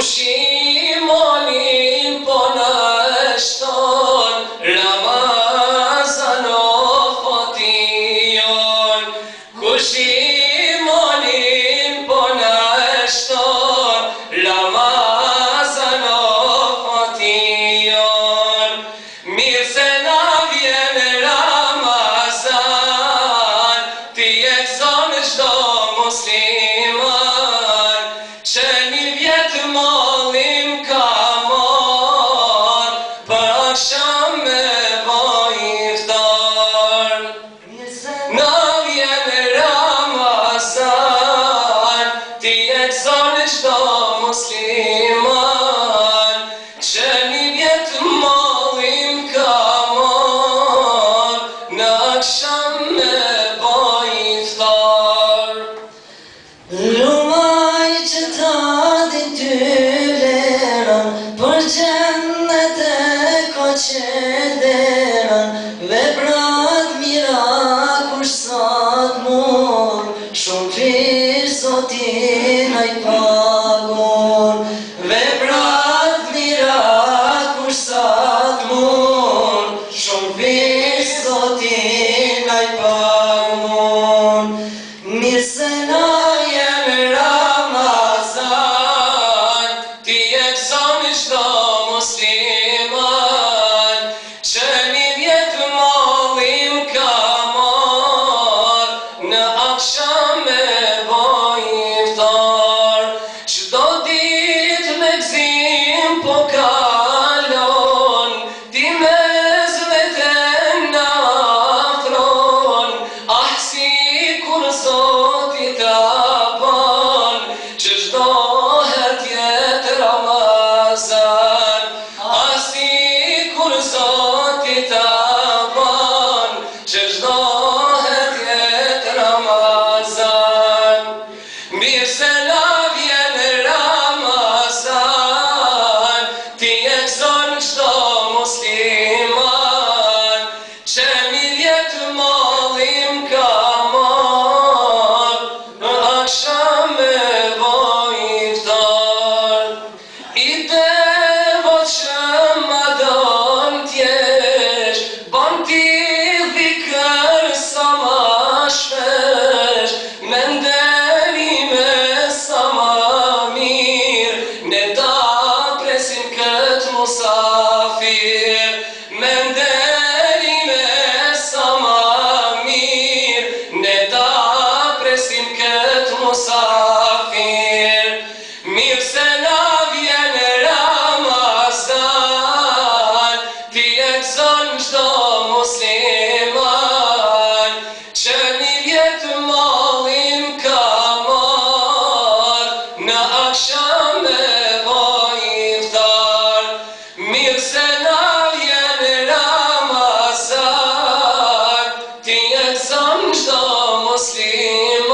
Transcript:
Moshe что слима. Mirë الصافير مسلم